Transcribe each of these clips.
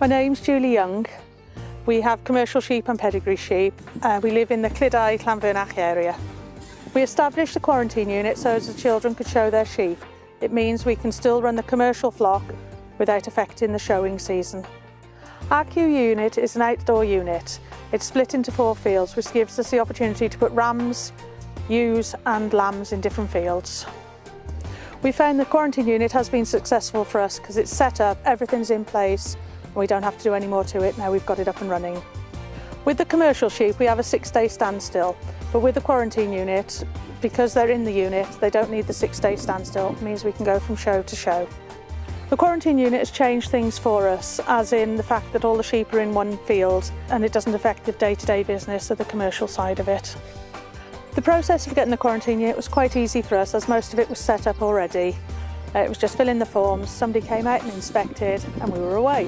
My name's Julie Young. We have commercial sheep and pedigree sheep. Uh, we live in the Clydau Llanfyrnach area. We established the quarantine unit so as the children could show their sheep. It means we can still run the commercial flock without affecting the showing season. Our Q unit is an outdoor unit. It's split into four fields which gives us the opportunity to put rams, ewes and lambs in different fields. We found the quarantine unit has been successful for us because it's set up, everything's in place, we don't have to do any more to it now we've got it up and running. With the commercial sheep we have a six day standstill, but with the quarantine unit, because they're in the unit, they don't need the six day standstill, it means we can go from show to show. The quarantine unit has changed things for us, as in the fact that all the sheep are in one field and it doesn't affect the day-to-day -day business or the commercial side of it. The process of getting the quarantine unit was quite easy for us as most of it was set up already. It was just filling the forms, somebody came out and inspected and we were away.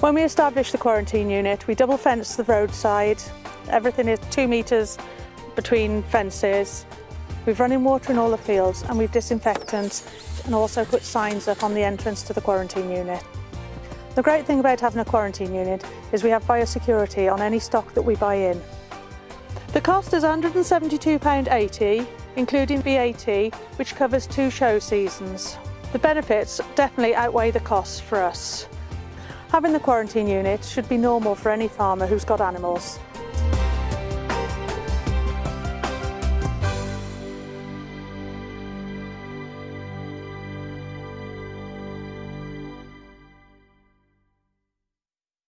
When we established the quarantine unit, we double fenced the roadside. Everything is two metres between fences. We've run in water in all the fields and we've disinfectant and also put signs up on the entrance to the quarantine unit. The great thing about having a quarantine unit is we have biosecurity on any stock that we buy in. The cost is £172.80, including VAT, which covers two show seasons. The benefits definitely outweigh the costs for us. Having the quarantine unit should be normal for any farmer who's got animals.